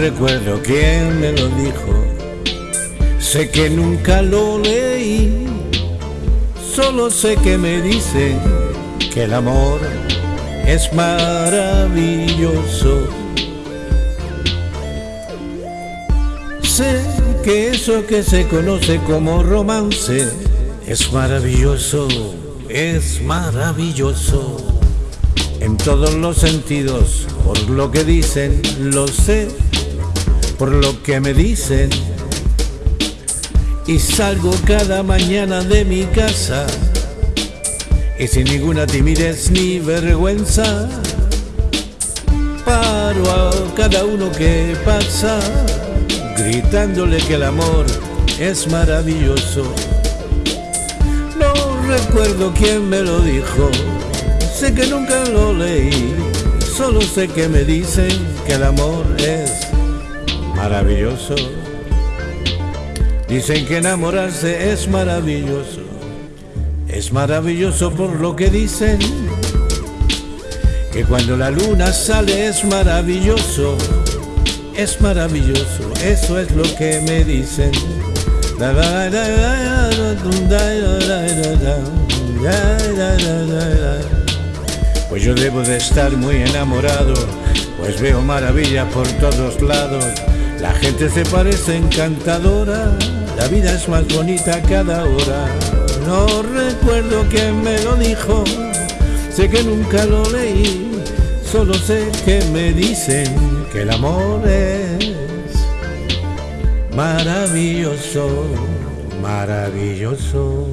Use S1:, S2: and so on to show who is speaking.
S1: recuerdo quién me lo dijo, sé que nunca lo leí, solo sé que me dicen que el amor es maravilloso. Sé que eso que se conoce como romance es maravilloso, es maravilloso. En todos los sentidos, por lo que dicen, lo sé, por lo que me dicen. Y salgo cada mañana de mi casa y sin ninguna timidez ni vergüenza paro a cada uno que pasa gritándole que el amor es maravilloso. No recuerdo quién me lo dijo, sé que nunca lo leí, solo sé que me dicen que el amor es maravilloso. Dicen que enamorarse es maravilloso, es maravilloso por lo que dicen, que cuando la luna sale es maravilloso es maravilloso, eso es lo que me dicen. Pues yo debo de estar muy enamorado, pues veo maravillas por todos lados. La gente se parece encantadora, la vida es más bonita cada hora. No recuerdo quién me lo dijo, sé que nunca lo leí Solo sé que me dicen que el amor es maravilloso, maravilloso.